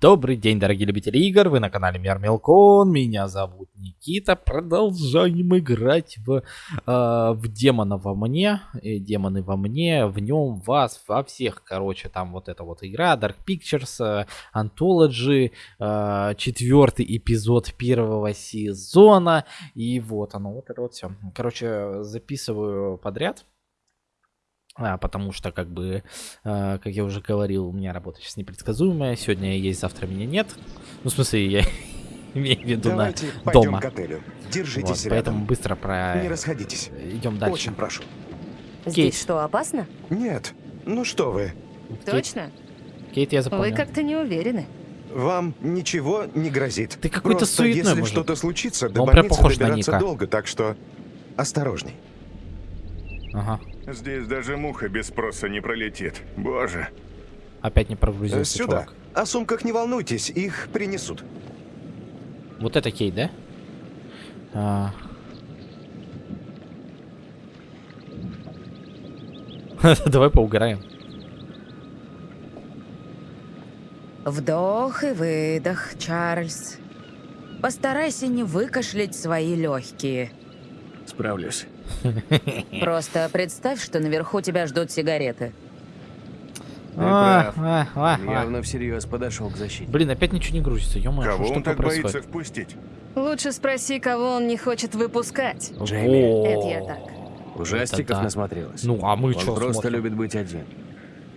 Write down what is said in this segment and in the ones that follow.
Добрый день, дорогие любители игр, вы на канале Мир Мелкон, меня зовут Никита, продолжаем играть в, э, в демона во мне, э, демоны во мне, в нем, вас, во всех, короче, там вот эта вот игра, Dark Pictures, э, Anthology, э, четвертый эпизод первого сезона, и вот оно, вот это вот все. Короче, записываю подряд, а, потому что, как бы, э, как я уже говорил, у меня работа сейчас непредсказуемая. Сегодня есть, завтра меня нет. Ну, в смысле, я имею в виду Давайте на пойдем дома. к отелю. Держитесь Вот, рядом. поэтому быстро про... Не расходитесь. Идем дальше. Очень прошу. Кейт. Здесь что, опасно? Нет, ну что вы, Кейт, Точно? Кейт, я Вы запомнил. как-то не уверены. вам ничего не грозит. Ты какой-то суетной, если что-то случится, до Он прям больницы добираться долго, так что осторожней. Ага. Здесь даже муха без спроса не пролетит. Боже. Опять не прогрузился, Сюда. чувак. О сумках не волнуйтесь, их принесут. Вот это Кейт, да? А. Давай поугараем. Вдох и выдох, Чарльз. Постарайся не выкашлять свои легкие. Справлюсь. Просто представь, что наверху тебя ждут сигареты. А, Он а. явно всерьез подошел к защите. Блин, опять ничего не грузится. ё Кого что он так боится происходит? впустить? Лучше спроси, кого он не хочет выпускать. Джейми. Это я так. Ужастиков Это да. насмотрелась. Ну, а мы Он что просто смотрим? любит быть один.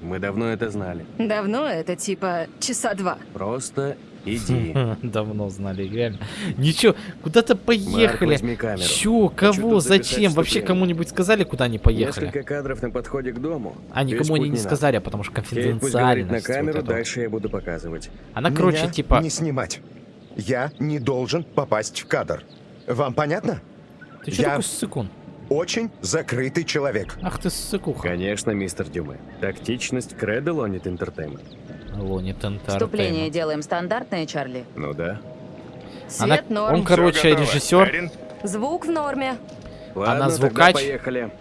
Мы давно это знали. Давно это типа часа два. Просто иди. Давно знали, реально. Ничего, куда-то поехали. Чё, Хочу кого, зачем? Вообще кому-нибудь сказали, куда они поехали? Несколько кадров на подходе к дому. А никому они не сказали, потому что конфиденциально. на камеру, дальше я буду показывать. Она, короче, Меня типа... не снимать. Я не должен попасть в кадр. Вам понятно? Ты чё я- такой ссыкун? Очень закрытый человек. Ах ты ссыкуха. Конечно, мистер Дюме. Тактичность кредо Лонит Лонит Вступление делаем стандартное, Чарли. Ну да. Она- Свет норм. он, короче, режиссер. Звук в норме. Ладно, Она звукач? поехали.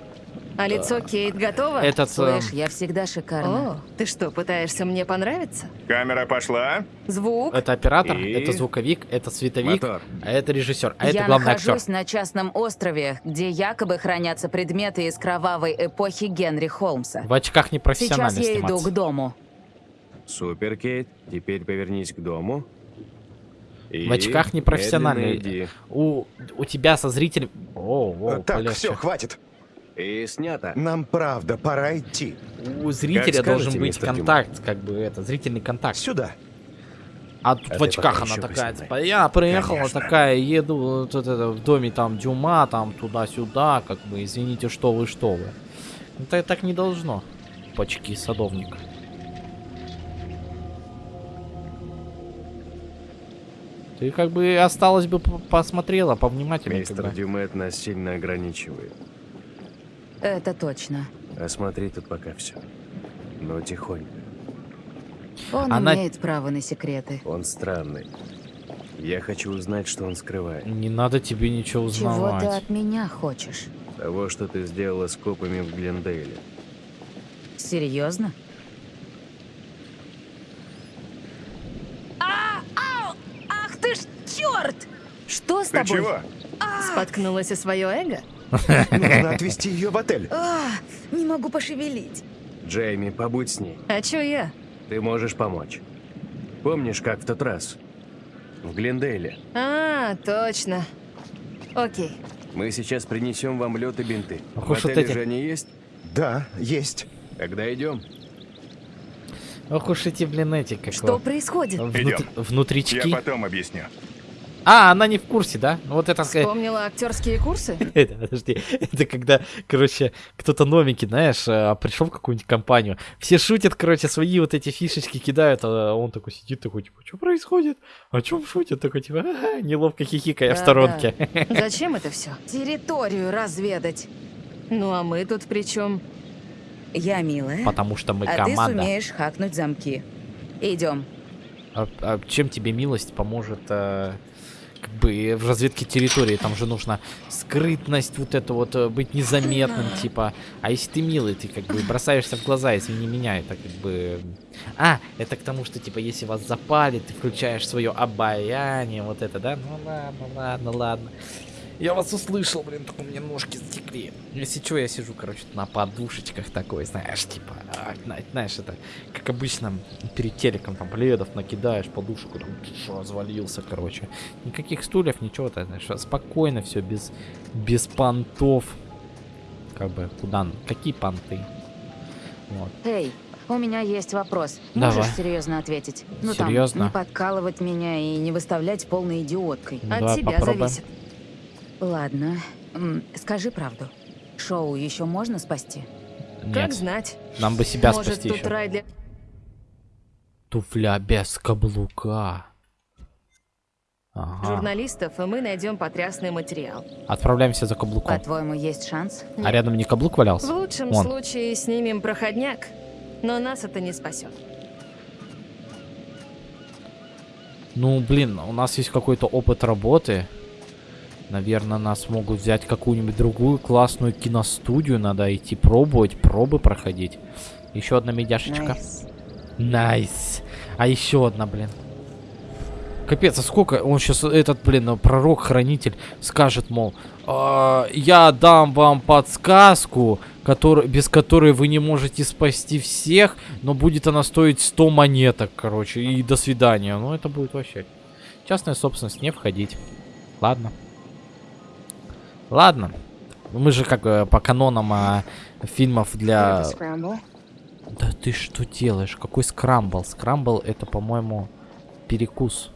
А лицо Кейт готово? Этот... э, Слышь, я всегда шикарна. О, ты что, пытаешься мне понравиться? камера пошла. Звук? Это оператор, И- это звуковик, это световик, Мотор. а это режиссер, а это я главный актер. нахожусь на частном острове, где якобы хранятся предметы из кровавой эпохи Генри Холмса. В очках Сейчас непрофессионально я иду сниматься. к дому. Супер, Кейт. Теперь повернись к дому. И В очках иди. У, у тебя со зрителем... О, о, так, полегче. все, хватит. И снято. Нам правда пора идти. У зрителя Как должен скажете, быть контакт, как бы это, зрительный контакт. Сюда. А тут А в очках она такая, типа, я приехала Конечно. такая, еду вот это, в доме там Дюма, там туда-сюда, как бы, извините, что вы, что вы. Это так не должно. Почки садовник. Ты как бы осталось бы посмотрела повнимательнее. как Мистер бы. Дюме это нас сильно ограничивает. Это точно. Осмотри тут пока все. Но тихонько. Он Она- имеет право на секреты. Он странный. Я хочу узнать, что он скрывает. Не надо тебе ничего Чего узнавать. ты от меня хочешь? Того, что ты сделала с копами в Глендейле. Серьезно? Ах ты ж черт! Что с Ты тобой? чего? Споткнулась о свое эго? Нужно отвезти ее в отель. А, не могу пошевелить. Джейми, побудь с ней. А чё я? Ты можешь помочь. Помнишь, как в тот раз? В Глендейле. А, точно. Окей. Мы сейчас принесем вам лед и бинты. Ох в уж вот отеле эти. же они есть? Да, есть. Тогда идем. Ох уж эти, блин, эти, как Что происходит? внутри- Идем. внутрички. Я потом объясню. А, она не в курсе, да? Ну Вот это... сказать- Вспомнила актерские курсы? Это, подожди, это когда, короче, кто-то новенький, знаешь, а, пришел в какую-нибудь компанию, все шутят, короче, свои вот эти фишечки кидают, а он такой сидит, такой, типа, что происходит? О чем шутят? Такой, типа, неловко хихикая в сторонке. Зачем это все? Территорию разведать. Ну а мы тут при чем? Я милая, Потому что мы а ты команда. сумеешь хакнуть замки. Идем. А, а чем тебе милость поможет э, как бы в разведке территории там же нужно скрытность, вот это вот, э, быть незаметным, типа. А если ты милый, ты как бы бросаешься в глаза, извини меня, это как бы... А, это к тому, что, типа, если вас запали, ты включаешь свое обаяние, вот это, да? Ну ладно, ладно, ладно. Я вас услышал, блин, только у меня ножки затекли. Если что, я сижу, короче, на подушечках такой, знаешь, типа, а, зна- знаешь, это, как обычно, перед телеком там пледов накидаешь, подушку, там, развалился, короче. Никаких стульев, ничего, то знаешь, спокойно все, без, без понтов. Как бы, куда, какие понты? Вот. Эй, у меня есть вопрос. Давай. Можешь серьезно ответить? Ну Серьезно? там, не подкалывать меня и не выставлять полной идиоткой. Ну, От давай тебя попробуем. зависит. Ладно, скажи правду. Шоу еще можно спасти? Как Нет, знать. нам бы себя Может, спасти тут еще. рай для... Туфля без каблука. Ага. журналистов, и мы найдем потрясный материал. Отправляемся за каблуком. По-твоему, есть шанс? А рядом не каблук В валялся? лучшем Вон. случае снимем проходняк, но нас это не спасет. Ну, блин, у нас есть какой-то опыт работы. Наверное, нас могут взять какую-нибудь другую классную киностудию. Надо идти пробовать, пробы проходить. Еще одна медяшечка. Nice. Nice. А еще одна, блин. Капец, а сколько он сейчас, этот, блин, пророк-хранитель скажет, мол, «А, я дам вам подсказку, который, без которой вы не можете спасти всех, но будет она стоить 100 монеток, короче, и до свидания. Ну, это будет вообще. Частная собственность, не входить. Ладно. Ладно. Мы же как по канонам а, фильмов для... Да ты что делаешь? Какой скрамбл? Скрамбл это, по-моему, перекус.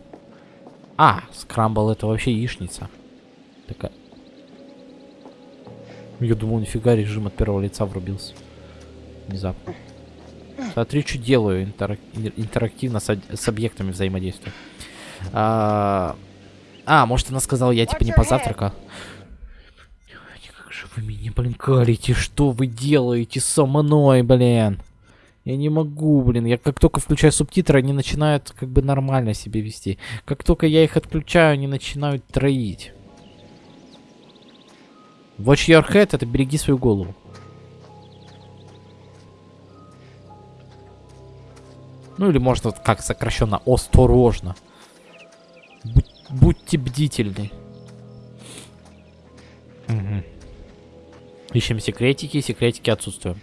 А, скрамбл это вообще яичница. Такая. Я думал, нифига режим от первого лица врубился. Внезапно. Смотри, что делаю интерак- ин- интерактивно с, с объектами взаимодействия. А, а, может она сказала, я типа не позавтракал. Же вы меня, блин, калите? Что вы делаете со мной, блин? Я не могу, блин. Я как только включаю субтитры, они начинают как бы нормально себя вести. Как только я их отключаю, они начинают троить. Watch your head, это береги свою голову. Ну или можно как сокращенно, осторожно. Будь- будьте бдительны. Ищем секретики, секретики отсутствуют.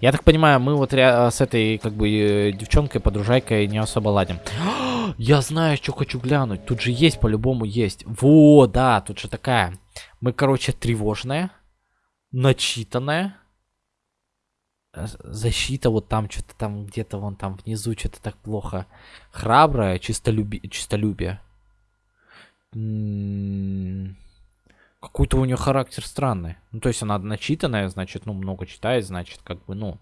Я так понимаю, мы вот с этой, как бы, э, девчонкой, подружайкой не особо ладим. Я знаю, что хочу глянуть. Тут же есть, по-любому есть. Во, да, тут же такая. Мы, короче, тревожная, начитанная. Защита вот там, что-то там, где-то вон там внизу, что-то так плохо. Храбрая, чистолюби... чистолюбие. М, Какой-то у нее характер странный. Ну, то есть она начитанная, значит, ну, много читает, значит, как бы, ну,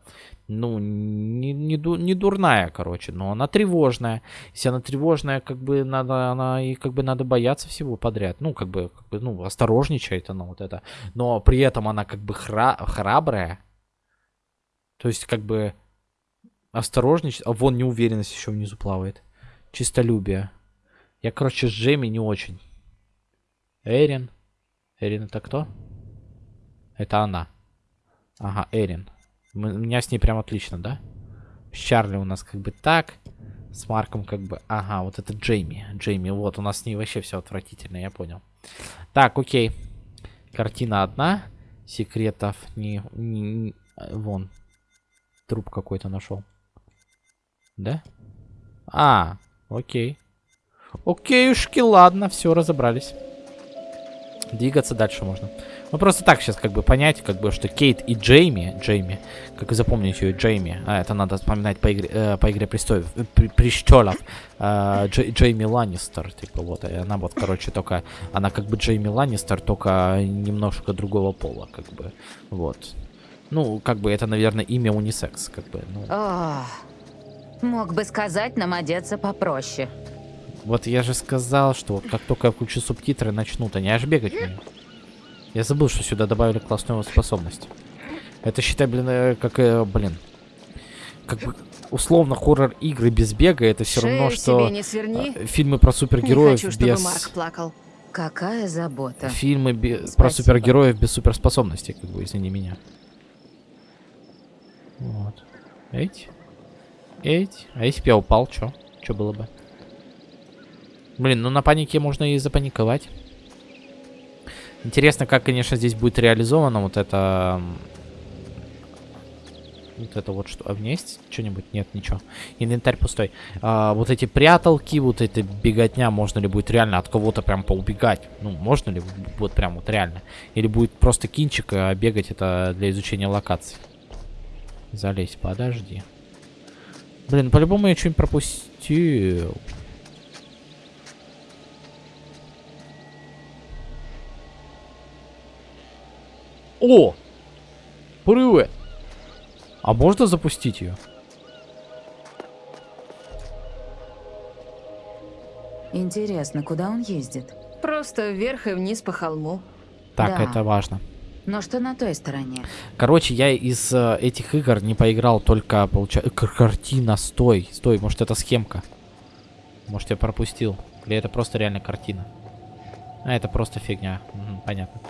ну, не, не, ду- не дурная, короче, но она тревожная. Если она тревожная, как бы надо, она и как бы надо бояться всего подряд. Ну, как бы, как бы ну, осторожничает она вот это. Но при этом она как бы хра- храбрая. То есть, как бы, осторожничает. А вон неуверенность еще внизу плавает. Чистолюбие. Я, короче, с Джейми не очень. Эрин. Эрин это кто? Это она. Ага, Эрин. У меня с ней прям отлично, да? С Чарли у нас как бы так. С Марком как бы... Ага, вот это Джейми. Джейми, вот, у нас с ней вообще все отвратительно, я понял. Так, окей. Картина одна. Секретов не... не- Вон. Труп какой-то нашел. Да? А, окей. Окейушки, ладно, все, разобрались. Двигаться дальше можно. Ну просто так сейчас как бы понять, как бы, что Кейт и Джейми, Джейми, как вы запомните ее, Джейми, а это надо вспоминать по игре, э, по игре престолов, э, престолов, э, Дж- Джейми Ланнистер, типа вот, и она вот, короче, только, она как бы Джейми Ланнистер, только немножко другого пола, как бы, вот. Ну, как бы это, наверное, имя унисекс, как бы, ну. О, мог бы сказать нам одеться попроще. Вот я же сказал, что вот как только я включу субтитры, начнут они аж бегать мне. Я забыл, что сюда добавили классную способность. Это считай, блин, э, как, э, блин, как бы условно хоррор игры без бега, это все равно, что не сверни. э, фильмы про Не супергероев хочу, чтобы без... Марк плакал. Какая забота. Фильмы бе- про супергероев без суперспособностей, как бы, извини меня. Вот. Эть. Эть. А если бы я упал, чё? Чё было бы? Блин, ну на панике можно и запаниковать. Интересно, как, конечно, здесь будет реализовано вот это... Вот это вот что. А у меня есть что-нибудь? Нет, ничего. Инвентарь пустой. А, вот эти пряталки, вот эта беготня, можно ли будет реально от кого-то прям поубегать? Ну, можно ли вот прям вот реально? Или будет просто кинчик, а бегать это для изучения локаций? Залезь, подожди. Блин, по-любому я что-нибудь пропустил. О! Привет! А можно запустить ее? Интересно, куда он ездит? Просто вверх и вниз по холму. Так, Да. это важно. Но что на той стороне? Короче, я из э, этих игр не поиграл только, получается... Картина, стой, стой, может это схемка? Может я пропустил? Или это просто реально картина? А, это просто фигня. Понятно.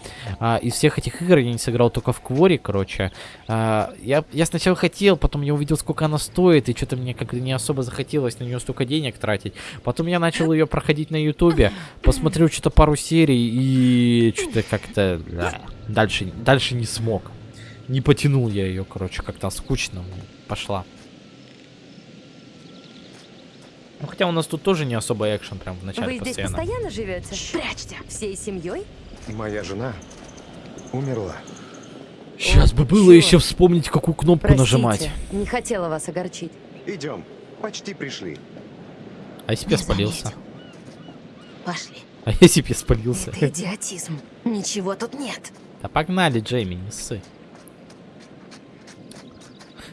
А, из всех этих игр я не сыграл только в Квори, короче. А, я, я сначала хотел, потом я увидел, сколько она стоит, и что-то мне как-то не особо захотелось на нее столько денег тратить. Потом я начал ее проходить на Ютубе, посмотрел что-то пару серий, и что-то как-то... да, Дальше, дальше не смог. Не потянул я ее, короче, как-то скучно пошла. Ну, хотя у нас тут тоже не особо экшен прям в начале Вы здесь постоянно. постоянно живете? Прячьте. Всей семьей? Моя жена умерла. Сейчас бы было чё? еще вспомнить, какую кнопку Простите, нажимать. не хотела вас огорчить. Идем. Почти пришли. А если я спалился? Пошли. А если я спалился? Это идиотизм. Ничего тут нет. Да погнали, Джейми, не ссы.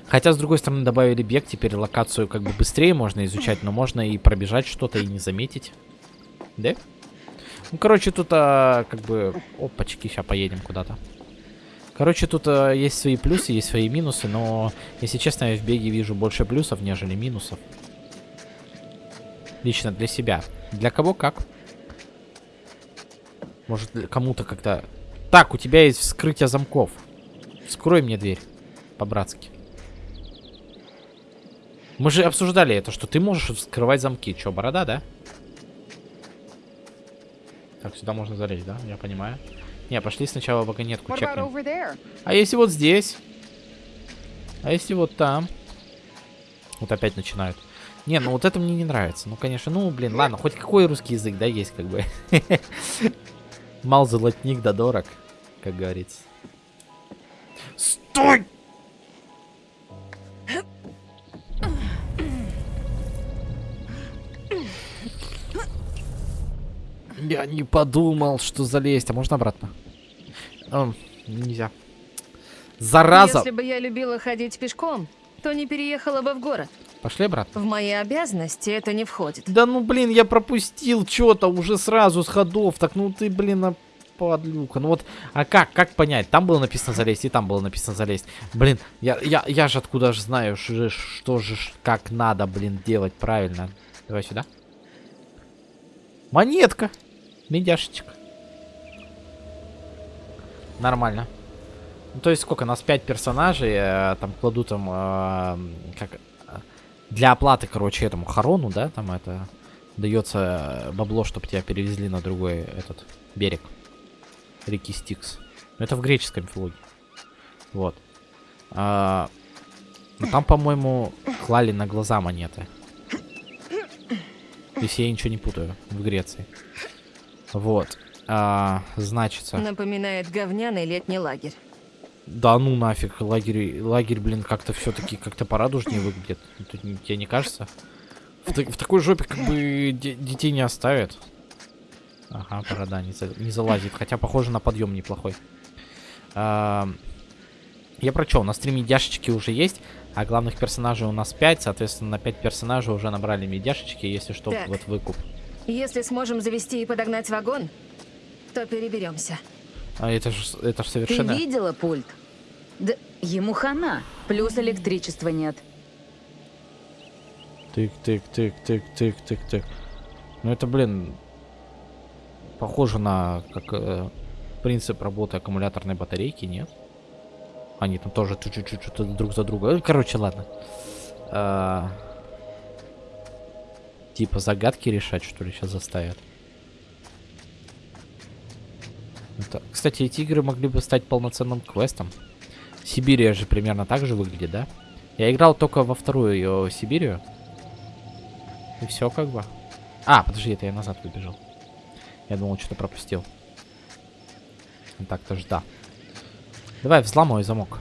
Хотя, с другой стороны, добавили бег, теперь локацию как бы быстрее можно изучать, но можно и пробежать что-то и не заметить. Да? Ну, короче, тут а, как бы... Опачки, сейчас поедем куда-то. Короче, тут а, есть свои плюсы, есть свои минусы, но, если честно, я в беге вижу больше плюсов, нежели минусов. Лично для себя. Для кого как. Может, кому-то как-то... Так, у тебя есть вскрытие замков. Вскрой мне дверь. По-братски. Мы же обсуждали это, что ты можешь вскрывать замки. Че, борода, да? Так, сюда можно залезть, да? Я понимаю. Не, пошли сначала вагонетку чекнем. А если вот здесь? А если вот там? Вот опять начинают. Не, ну вот это мне не нравится. Ну, конечно, ну, блин, ладно, хоть какой русский язык, да, есть как бы. Мал золотник да дорог, как говорится. Стой! Я не подумал, что залезть. А можно обратно? Эм, нельзя. Зараза! Если бы я любила ходить пешком, то не переехала бы в город. Пошли обратно. В мои обязанности это не входит. Да ну блин, я пропустил что-то уже сразу с ходов. Так ну ты, блин, а подлюка. Ну вот, а как, как понять? Там было написано залезть, и там было написано залезть. Блин, я, я, я же откуда же знаю, что, же- что же, как надо, блин, делать правильно. Давай сюда. Монетка. Медяшечек. Нормально. Ну, то есть сколько? Нас 5 персонажей, э, там кладут там, э, как, для оплаты, короче, этому Харону, да, там это дается бабло, чтобы тебя перевезли на другой этот берег реки Стикс. Ну, Это в греческой мифологии. Вот. А, ну, там, по-моему, клали на глаза монеты. Если я ничего не путаю, в Греции. Вот. А, значится. Напоминает говняный летний лагерь. Да ну нафиг, лагерь, лагерь, блин, как-то все-таки как-то порадужнее выглядит. Тут тебе не кажется? В, в такой жопе как бы де- детей не оставят. Ага, борода не, за- не залазит, хотя похоже на подъем неплохой. А, я про что, у нас три медяшечки уже есть, а главных персонажей у нас 5, соответственно, на 5 персонажей уже набрали медяшечки, если что, Так. вот выкуп. Если сможем завести и подогнать вагон, то переберемся. А это же это ж Ты совершенно... видела пульт? Да ему хана. Плюс электричества нет. Тык, тык, тык, тык, тык, тык, тык. Ну это, блин... Похоже на как э, принцип работы аккумуляторной батарейки, нет? Они там тоже чуть-чуть друг за друга. Короче, ладно. А, Типа загадки решать, что ли, сейчас заставят. Это- Кстати, эти игры могли бы стать полноценным квестом. Сибирия же примерно так же выглядит, да? Я играл только во вторую ее Сибирию. И все как бы. А, подожди, это я назад выбежал. Я думал, что-то пропустил. Так-то ж да. Давай, взломай замок.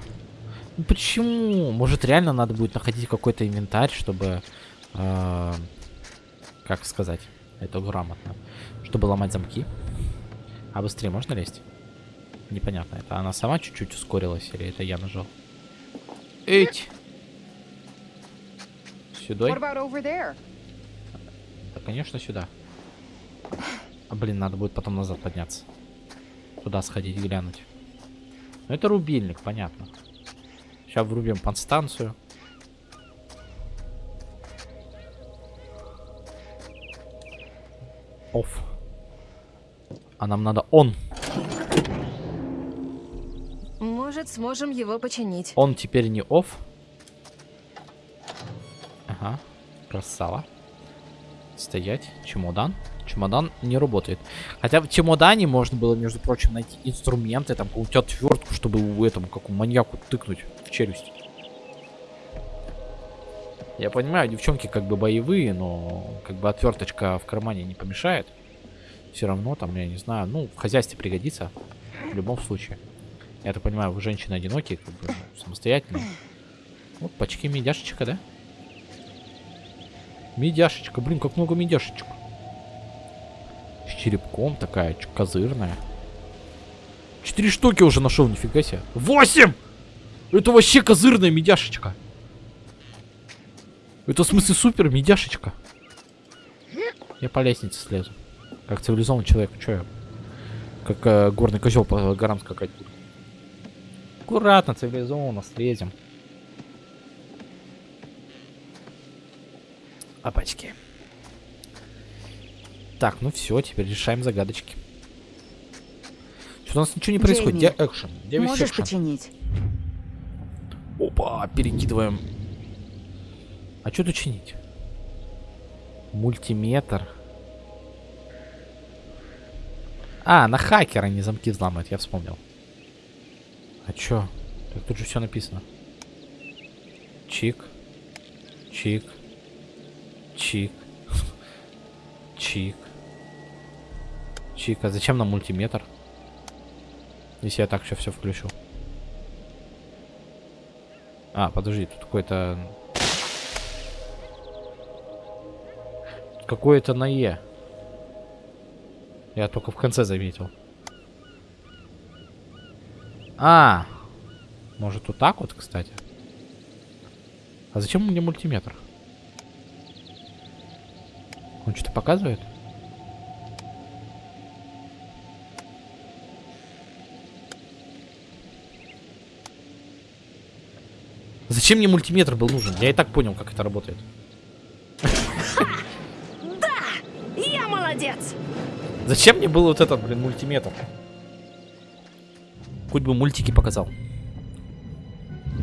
Ну почему? Может, реально надо будет находить какой-то инвентарь, чтобы... э, как сказать? Это грамотно. Чтобы ломать замки. А быстрее можно лезть? Непонятно. Это она сама чуть-чуть ускорилась или это я нажал? Эть! Сюда? Да, конечно, сюда. А, блин, надо будет потом назад подняться. Туда сходить, глянуть. Ну, это рубильник, понятно. Сейчас врубим подстанцию. Оф. А нам надо он. Может, сможем его починить. Он теперь не off. Ага, красава. Стоять. Чемодан. Чемодан не работает. Хотя в чемодане можно было, между прочим, найти инструменты, там какую-то отвертку, чтобы у этому, как у маньяку, тыкнуть в челюсть. Я понимаю, девчонки как бы боевые, но как бы отверточка в кармане не помешает. Все равно там, я не знаю, ну, в хозяйстве пригодится. В любом случае. Я так понимаю, вы женщины одинокие, как бы, ну, самостоятельные. Вот пачки медяшечка, да? Медяшечка, блин, как много медяшечек. С черепком такая, козырная. Четыре штуки уже нашел, нифига себе. Восемь! Это вообще козырная медяшечка. Это в смысле супер медяшечка. Я по лестнице слезу. Как цивилизованный человек, что я? Как э, горный козел по горам скакать буду. Аккуратно, цивилизованно слезем. Опачки. Так, ну все, теперь решаем загадочки. Что у нас ничего не происходит? Где Джейми, экшен? Где весь Можешь экшен? починить? Опа, перекидываем. А что тут чинить? Мультиметр. А, на хакера не замки взламывают, я вспомнил. А чё? Так тут же все написано. Чик. Чик. Чик. Чик. Чик. А зачем нам мультиметр? Если я так еще все включу. А, подожди, тут какой-то... Какое-то на Е. Я только в конце заметил. А, может вот так вот, кстати? А зачем мне мультиметр? Он что-то показывает? Зачем мне мультиметр был нужен? Я и так понял, как это работает. Зачем мне был вот этот, блин, мультиметр? Хоть бы мультики показал.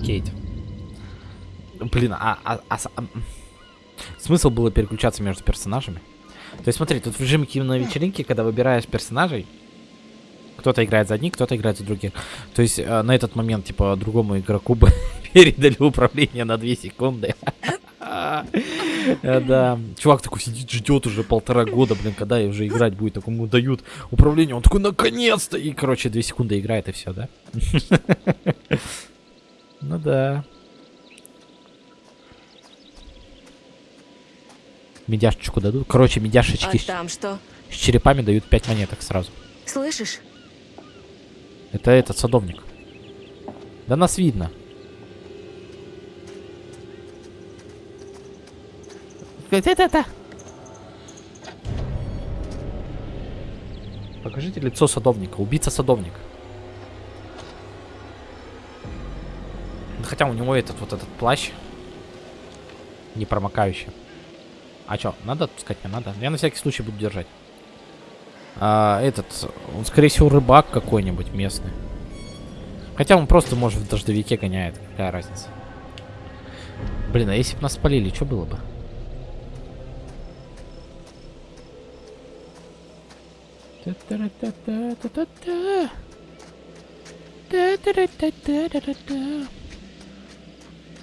Кейт. Блин, а, а- а а, смысл было переключаться между персонажами? То есть смотри, тут в режиме кино вечеринки, когда выбираешь персонажей, кто-то играет за одних, кто-то играет за других. То есть э, на этот момент, типа, другому игроку бы передали управление на 2 секунды. Э, Да. Чувак такой сидит, ждет уже полтора года, блин, когда и уже играть будет. Так ему дают управление. Он такой, наконец-то! И, короче, 2 секунды играет и все, да? Ну да. Медяшечку дадут. Короче, А медяшечки с- там что? с черепами дают 5 монеток сразу. Слышишь? Это этот садовник. Да нас видно. Это-это. Покажите лицо садовника. Убийца садовник. Хотя у него этот вот этот плащ не промокающий. А чё, надо отпускать? Не надо? Я на всякий случай буду держать. А, этот, он, скорее всего, рыбак какой-нибудь местный. Хотя он просто, может, в дождевике гоняет. Какая разница? Блин, а если бы нас спалили, что было бы?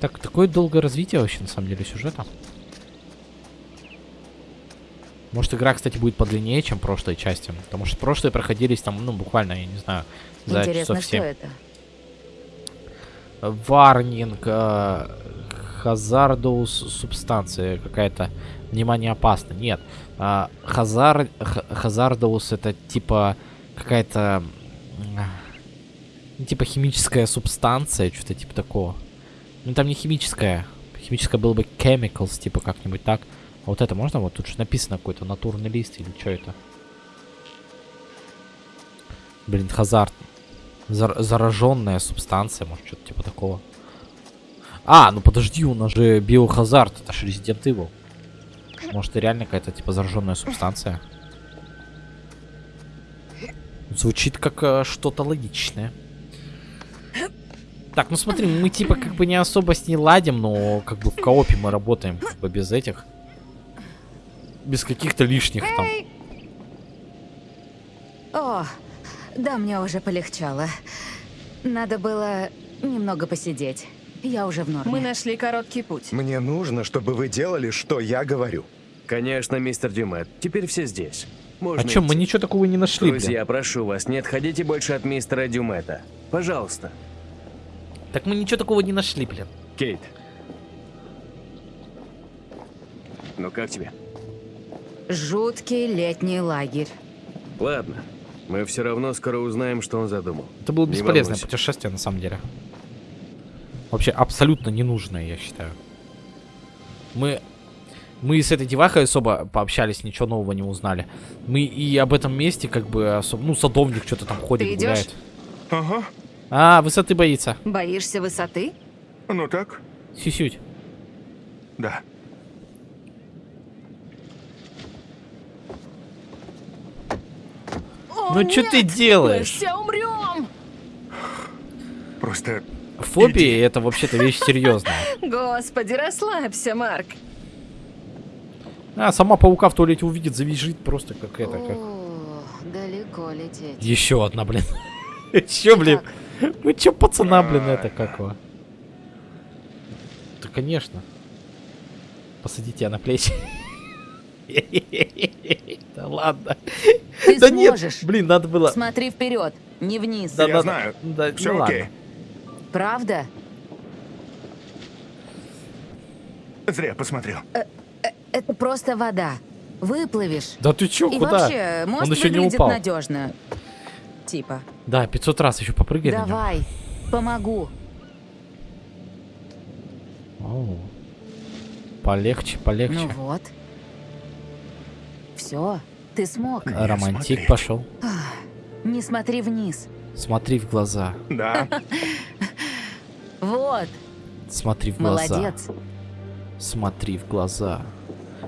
Так, такое долгое развитие вообще, на самом деле, сюжета. Может, игра, кстати, будет подлиннее, чем прошлые части. Потому что прошлые проходились там, ну, буквально, я не знаю, за Интересно, часов что 7. это? Варнинг, э, хазардус субстанция какая-то. Внимание, опасно. Нет. А, хазар, х- хазардус это типа какая-то... типа химическая субстанция, что-то типа такого. Ну там не химическая. Химическая было бы chemicals, типа как-нибудь так. А вот это можно? Вот тут же написано какой-то натурный лист или что это? Блин, хазард. Зар- зараженная субстанция, может, что-то типа такого. А, ну подожди, у нас же биохазард, это же Resident Evil. Может, и реально какая-то типа зараженная субстанция. Звучит как э, что-то логичное. Так, ну смотри, мы типа как бы не особо с ней ладим, но как бы в коопе мы работаем как бы без этих. Без каких-то лишних там. О, да, мне уже полегчало. Надо было немного посидеть. Я уже в норме. Мы нашли короткий путь. Мне нужно, чтобы вы делали, что я говорю. Конечно, мистер Дюмет. Теперь все здесь. Можно А чё, мы ничего такого не нашли, блин. Друзья, прошу вас, не отходите больше от мистера Дюмета. Пожалуйста. Так мы ничего такого не нашли, блин. Кейт. Ну как тебе? Жуткий летний лагерь. Ладно. Мы все равно скоро узнаем, что он задумал. Это было бесполезное путешествие, на самом деле. Вообще абсолютно ненужное, я считаю. Мы... Мы с этой девахой особо пообщались, ничего нового не узнали. Мы и об этом месте как бы особо... Ну, садовник что-то там ходит, Ты идёшь? гуляет. Ага. А, высоты боится. Боишься высоты? Ну так, Сюсють. да. Ну что ты Мы делаешь? все умрем! Просто Фобии это вообще-то вещь серьезная. Господи, расслабься, Марк. А, сама паука в туалете увидит, завизжит просто как это, как... О, далеко лететь. Еще одна, блин. Еще, блин. Ну че, пацана, блин, это как его? Да, конечно. Посадите тебя на плечи. Да ладно. Ты Да нет, сможешь. блин, надо было... Смотри вперед, не вниз. Да, я да, знаю. да, Все ну окей. ладно. Правда? Зря посмотрел. Это просто вода. Выплывешь. Да ты чё, И куда? вообще, мост Он еще не выглядит упал. надежно. Типа. Да, 500 раз еще попрыгай. Давай, помогу. Оу. Полегче, полегче. Ну вот. Все, ты смог. Не Романтик смотри. пошел. Не смотри вниз. Смотри в глаза. Да. Вот, Смотри в глаза. молодец. Смотри в глаза.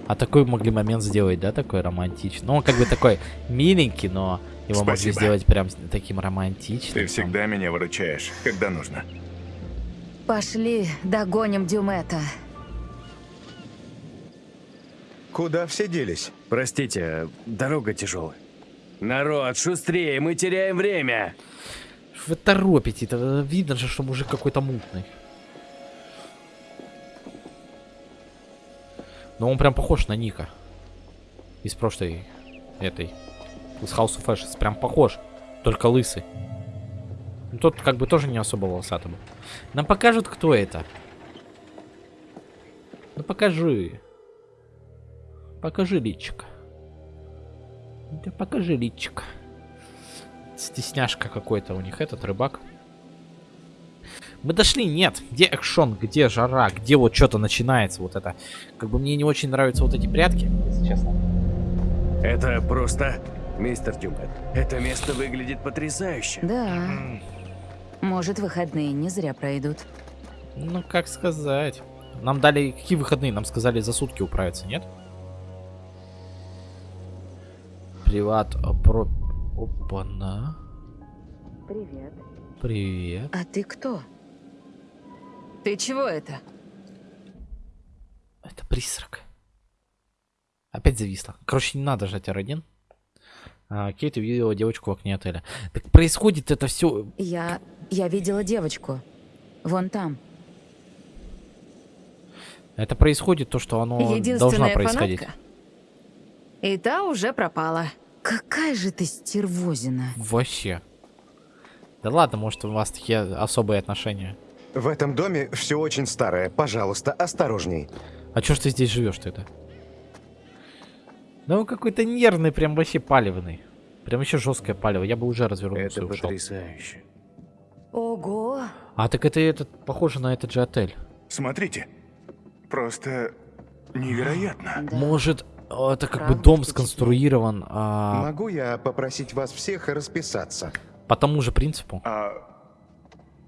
А такой могли момент сделать, да, такой романтичный? Ну, он как бы такой миленький, но его могли Спасибо. сделать прям таким романтичным. Ты всегда меня выручаешь, когда нужно. Пошли, догоним Дюмета. Куда все делись? Простите, дорога тяжелая. Народ, шустрее, мы теряем время. Вы торопите, это видно же, что мужик какой-то мутный. Но он прям похож на Ника. Из прошлой этой. Из House of Ashes. Прям похож. Только лысый. Ну, тот как бы тоже не особо волосатый был. Нам покажут, кто это. Ну покажи. Покажи личик. Да покажи личик. Стесняшка какой-то у них этот рыбак. Мы дошли, нет. Где экшон, где жара, где вот что-то начинается вот это. Как бы мне не очень нравятся вот эти прятки, если честно. Это просто... Мистер Дюмет, это место выглядит потрясающе. Да. Может, выходные не зря пройдут. Ну, как сказать. Нам дали какие выходные? Нам сказали за сутки управиться, нет? Приват про... Опа-на. Привет. Привет. А ты кто? Ты чего это? Это призрак. Опять зависло. Короче, не надо жать R1. А, Кейт увидела девочку в окне отеля. Так происходит это все. Я... я видела девочку. Вон там. Это происходит то, что оно должно происходить. фанатка. И та уже пропала. Какая же ты стервозина. Вообще. Да ладно, может у вас такие особые отношения. В этом доме все очень старое. Пожалуйста, осторожней. А чё ж ты здесь живешь то это? Да он какой-то нервный, прям вообще палевный. Прям еще жесткое палево. Я бы уже развернулся Это и ушел. потрясающе. Ого. А так это этот похоже на этот же отель. Смотрите. Просто невероятно. Да. Может, это как бы дом сконструирован а, Могу я попросить вас всех расписаться? по тому же принципу? А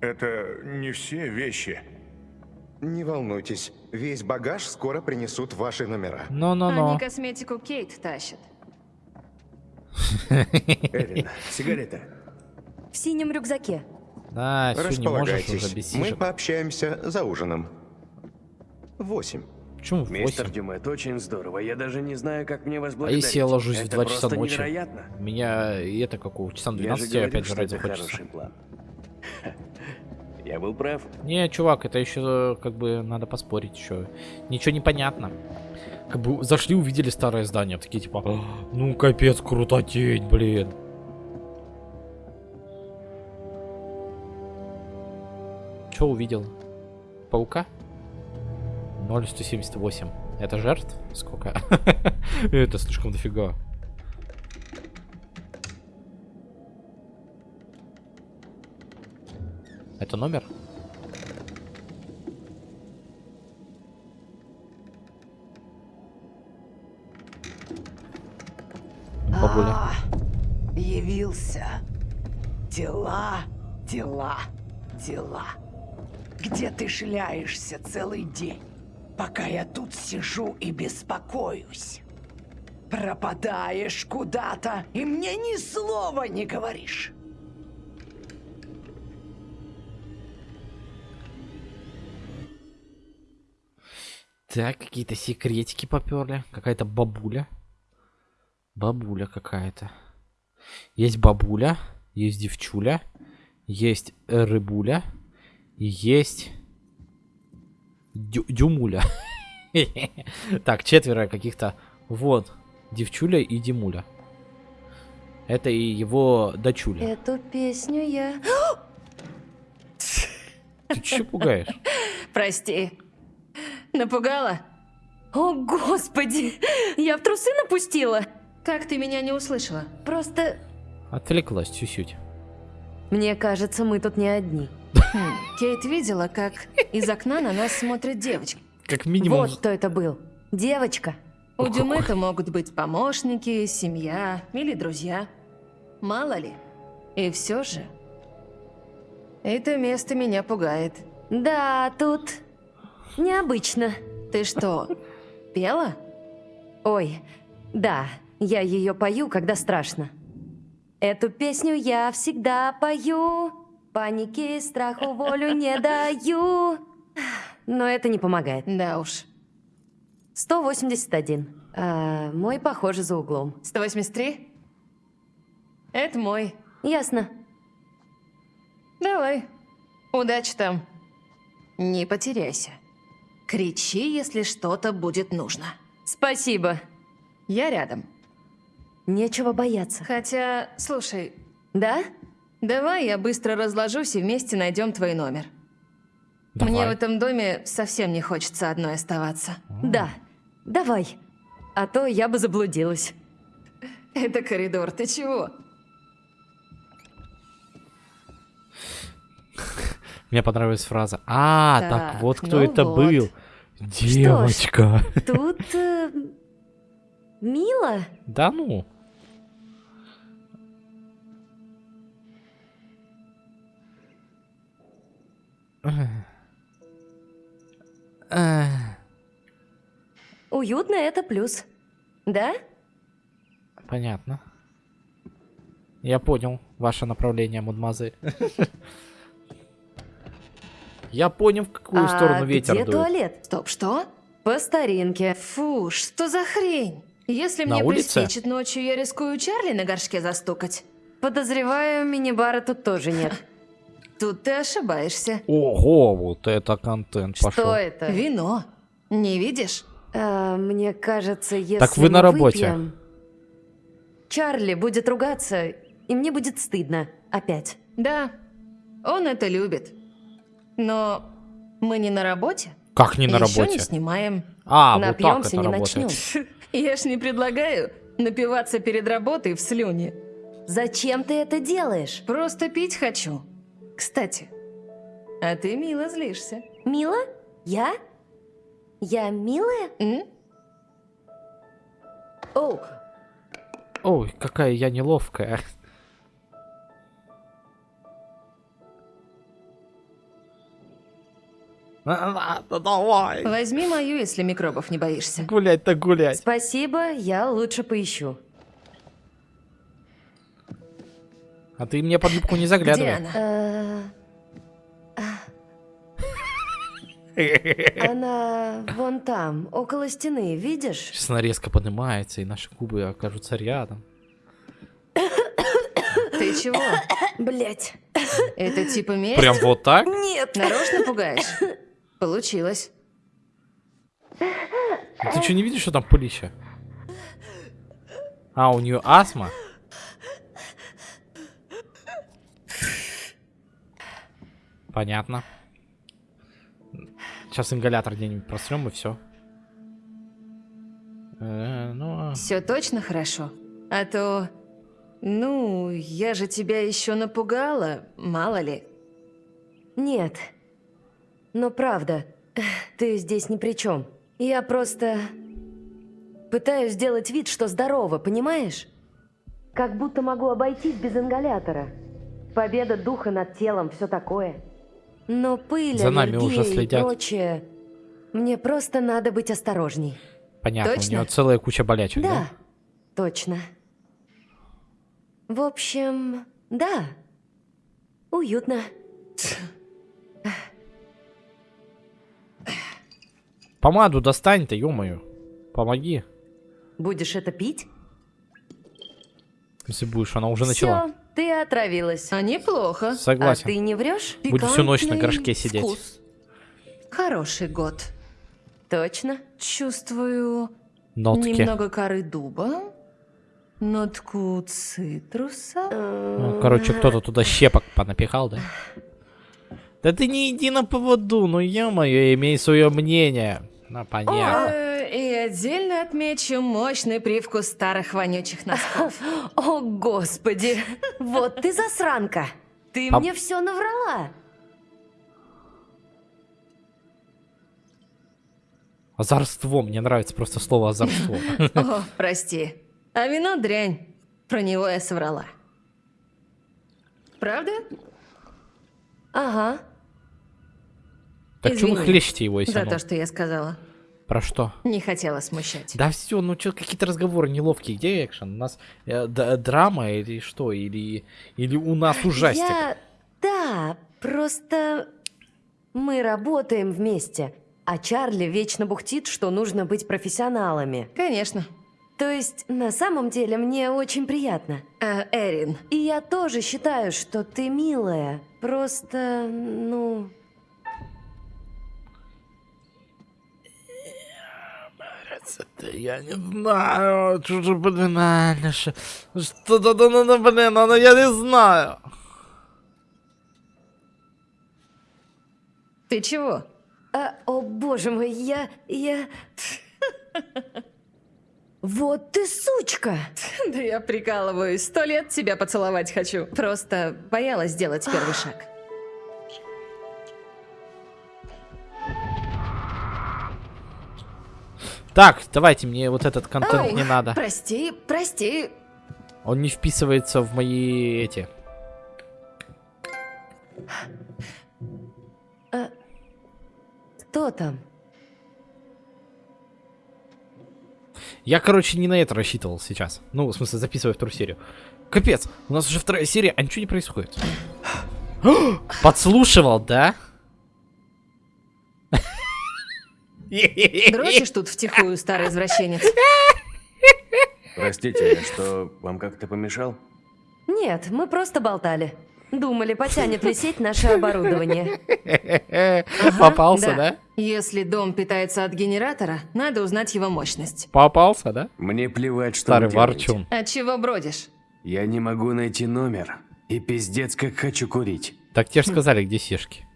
это не все вещи. Не волнуйтесь, весь багаж скоро принесут в ваши номера. Но-но-но. Они косметику Кейт тащат. Эрин, сигарета. В синем рюкзаке. Да, Располагайтесь, уже без мы пообщаемся за ужином. Восемь. Почему в Мистер 8? Дюмет, очень здорово. Я даже не знаю, как мне вас А благодарить. если я ложусь в Это 2 часа ночи? невероятно. Меня и это какого? Часам Я 12 же говорил, опять жрать это захочется. хороший план. Я был прав. Не, чувак, это еще как бы надо поспорить еще. Ничего не понятно. Как бы зашли, увидели старое здание, такие типа, «А, ну капец, крутотень, блин. Че увидел? Паука? 0,178. Это жертв? Сколько? Это слишком дофига. Это номер? Бабуля. А, явился. Дела, дела, дела. Где ты шляешься целый день, пока я тут сижу и беспокоюсь? Пропадаешь куда-то, и мне ни слова не говоришь. Так, какие-то секретики поперли. Какая-то бабуля. Бабуля какая-то. Есть бабуля, есть девчуля, есть рыбуля, есть дю- дюмуля. Так, четверо каких-то. Вот, девчуля и Димуля. Это и его дочуля. Эту песню я... Ты че пугаешь? Прости. Напугала? О, господи! Я в трусы напустила? Как ты меня не услышала? Просто... Отвлеклась чуть-чуть. Мне кажется, мы тут не одни. Хм, Кейт видела, как из окна на нас смотрит девочка. Как минимум... Вот кто это был. Девочка. У Дюмета могут быть помощники, семья или друзья. Мало ли. И все же... Это место меня пугает. Да, тут необычно. Ты что, пела? Ой, да, я ее пою, когда страшно. Эту песню я всегда пою. Паники страху волю не даю. Но это не помогает. Да уж. 181. А, мой, похоже, за углом. 183? Это мой. Ясно. Давай. Удачи там. Не потеряйся. Кричи, если что-то будет нужно. Спасибо. Я рядом. Нечего бояться. Хотя, слушай, Да? Давай я быстро разложусь и вместе найдем твой номер. Мне в Давай. этом доме совсем не хочется одной оставаться. Да. Давай. А то я бы заблудилась. Это коридор, ты чего? Мне понравилась фраза. А, так, Так, вот кто ну это вот. был. Девочка. Тут... э, мило. Да ну. Уютно это плюс. Да? Понятно. Я понял ваше направление, мадемуазель. Я понял, в какую а сторону ветер где дует. туалет? Стоп, что? По старинке. Фу, что за хрень? Если мне приспичит ночью, я рискую Чарли на горшке застукать. Подозреваю, мини-бара тут тоже нет. Тут ты ошибаешься. Ого, вот это контент пошел. Что это? Вино. Не видишь? А, мне кажется, если Так вы мы на работе. выпьем, Чарли будет ругаться, и мне будет стыдно. Опять. Да, он это любит. Но мы не на работе. Как не на Ещё работе? не снимаем. А, вот так Напьемся, это не работает. начнем. Я ж не предлагаю напиваться перед работой в слюне. Зачем ты это делаешь? Просто пить хочу. Кстати, а ты мило злишься. Мила? Я? Я милая? М? О, Ой, какая я неловкая. Давай. Возьми мою, если микробов не боишься. Гулять так гулять. спасибо, я лучше поищу. А ты мне под юбку не Где заглядывай. она? Э, Она вон там, около стены, видишь? Сейчас она резко поднимается, и наши губы окажутся рядом. Ты чего? Блять. Это типа месть? Прям вот так? Нет. Нарочно пугаешь? Получилось. Ты что, не видишь, что там пылища? А, у нее астма? Понятно. Сейчас ингалятор где-нибудь просрем и все. ну, а- Все точно хорошо? А то... Ну, я же тебя еще напугала, мало ли. Нет. Но правда, ты здесь ни при чем. Я просто пытаюсь сделать вид, что здорова, понимаешь? Как будто могу обойтись без ингалятора. Победа духа над телом, все такое. Но пыль, За нами уже и следят. прочее. Мне просто надо быть осторожней. понятно, Точно? у нее целая куча болячек, да? Да, точно. В общем, да. Уютно. Помаду достань ты, ё Помоги. Будешь это пить? Если будешь, она уже начала. Ты отравилась. А неплохо. Согласен. А ты не врешь? Буду всю ночь на Пикантный горшке сидеть. вкус. Хороший год. Точно? Чувствую Нотки. немного коры дуба, нотку цитруса. Ну, короче, кто-то туда щепок понапихал, да? Да ты не иди на поводу, ну ё-моё, имей свое мнение. Ну, понятно. Отдельно отмечу мощный привкус старых вонючих носков. О, господи! Вот ты засранка! Ты А- мне все наврала! Озорство, мне нравится просто слово озорство. О, прости. А вино дрянь. Про него я соврала. Правда? Ага. Так что вы Извини хлещете его, если За оно? то, что я сказала. Про что? Не хотела смущать. Да все, ну что, какие-то разговоры неловкие. Где экшен? У нас э, д- драма или что? Или, или у нас ужастик? Я... Да, просто... Мы работаем вместе, а Чарли вечно бухтит, что нужно быть профессионалами. Конечно. То есть, на самом деле, мне очень приятно. А, Эрин, И я тоже считаю, что ты милая. Просто, ну... Это я не знаю, что же, блин, Алиша. Что-то, да, ну, ну, блин, ну, я не знаю. ты чего? А, о, боже мой, я... я... Вот ты сучка! Да я прикалываюсь. Сто лет тебя поцеловать хочу. Просто боялась сделать первый шаг. Так, давайте, мне вот этот контент Ой, не надо. Прости, прости. Он не вписывается в мои эти... Кто там? Я, короче, не на это рассчитывал сейчас. Ну, в смысле, записывая вторую серию. Капец, у нас уже вторая серия, а ничего не происходит. Подслушивал, да? Дрочишь тут втихую, старый извращенец? Простите, я что, вам как-то помешал? Нет, мы просто болтали. Думали, потянет ли сеть наше оборудование. Попался, да? Если дом питается от генератора, надо узнать его мощность. Попался, да? Мне плевать, что Старый ворчун. От чего бродишь? Я не могу найти номер. И пиздец, как хочу курить. Так тебе же сказали, где сишки.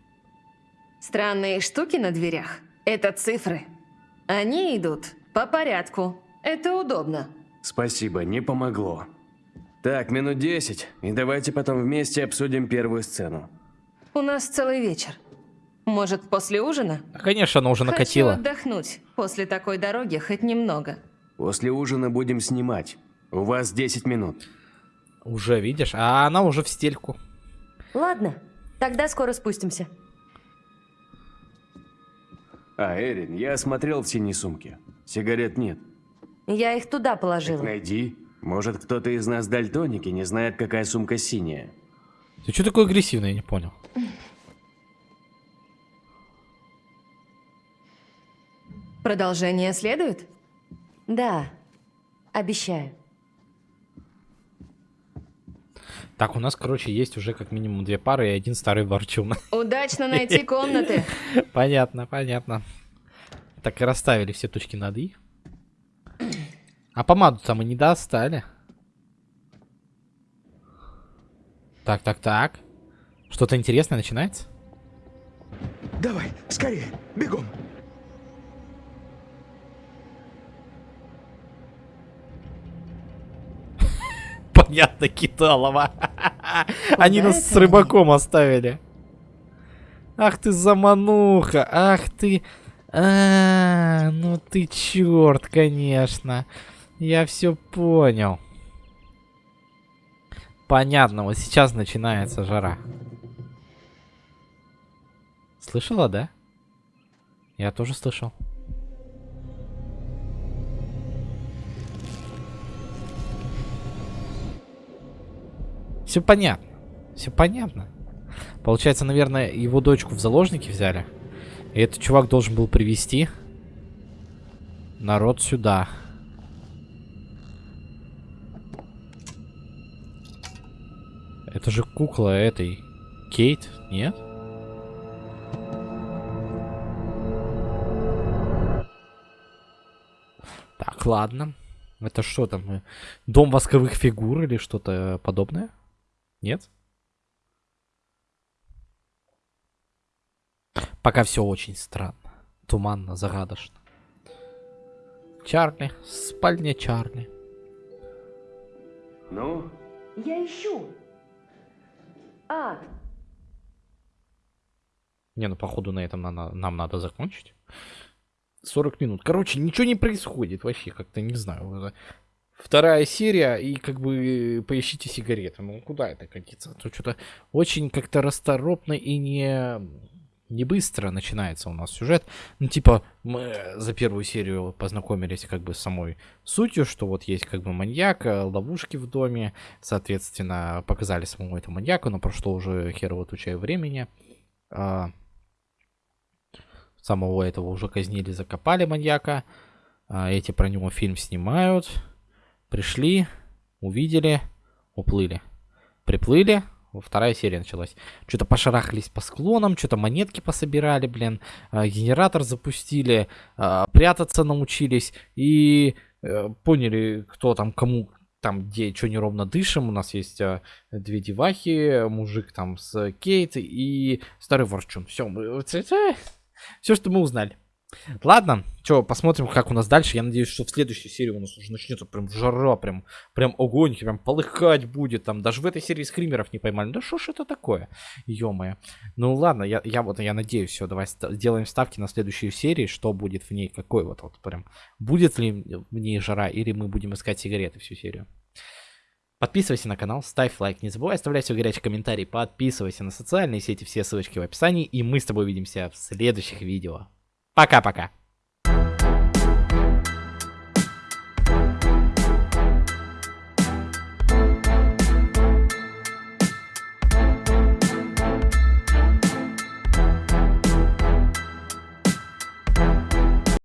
Странные штуки на дверях. Это цифры. Они идут по порядку. Это удобно. Спасибо, не помогло. Так, минут 10, и давайте потом вместе обсудим первую сцену. У нас целый вечер. Может, после ужина? Конечно, она уже накатила. Хочу отдохнуть. После такой дороги хоть немного. После ужина будем снимать. У вас 10 минут. Уже, видишь? А она уже в стельку. Ладно, тогда скоро спустимся. А, Эрин, я осмотрел в синей сумке. Сигарет нет. Я их туда Так положила. найди. Может, кто-то из нас дальтоники не знает, какая сумка синяя. Ты что такой агрессивный, я не понял. Продолжение следует? Да, обещаю. Так, у нас, короче, есть уже как минимум две пары и один старый ворчун. Удачно найти комнаты. понятно, понятно. Так и расставили все точки над «и». А помаду-то мы не достали. Так, так, так. Что-то интересное начинается? Давай, скорее, бегом. Понятно, Киталова. Они нас с рыбаком оставили. Ах ты замануха, ах ты... А, ну ты черт, конечно. Я все понял. Понятно, вот сейчас начинается жара. Слышала, да? Я тоже слышал. Все понятно. Все понятно. Получается, наверное, его дочку в заложники взяли. И этот чувак должен был привести народ сюда. Это же кукла этой Кейт, нет? Так, ладно. Это что там? э, Дом восковых фигур или что-то подобное? Нет? Пока все очень странно. Туманно, загадочно. Чарли. Спальня Чарли. Ну, Я ищу. А, Не, ну походу на этом на- нам надо закончить. 40 минут. Короче, ничего не происходит вообще, как-то не знаю. Вторая серия, и как бы поищите сигареты. Ну, куда это катится? Тут что-то очень как-то расторопно и не, не быстро начинается у нас сюжет. Ну, типа, мы за первую серию познакомились как бы с самой сутью, что вот есть как бы маньяк, э, ловушки в доме, соответственно, показали самому этому маньяку, но прошло уже херово туча времени. А, самого этого уже казнили, закопали маньяка. А, эти про него фильм снимают. Пришли, увидели, уплыли. Приплыли, вторая серия началась. Что-то пошарахались по склонам, что-то монетки пособирали, блин. а, Генератор запустили, а, прятаться научились. И э, поняли, кто там кому там где что неровно дышим. У нас есть а, две девахи, мужик там с Кейт и старый ворчун. Все, все, что мы узнали. Ладно, что, посмотрим, как у нас дальше. Я надеюсь, что в следующей серии у нас уже начнется прям жара, прям, прям огонь, прям полыхать будет. Там даже в этой серии скримеров не поймали. Да что ж это такое? ё Ну ладно, я, я вот, я надеюсь, все, давай сделаем ставки на следующую серию, что будет в ней, какой вот, вот прям, будет ли в ней жара, или мы будем искать сигареты всю серию. Подписывайся на канал, ставь лайк, не забывай оставлять свой горячий комментарий, подписывайся на социальные сети, все ссылочки в описании, и мы с тобой увидимся в следующих видео. Пока-пока.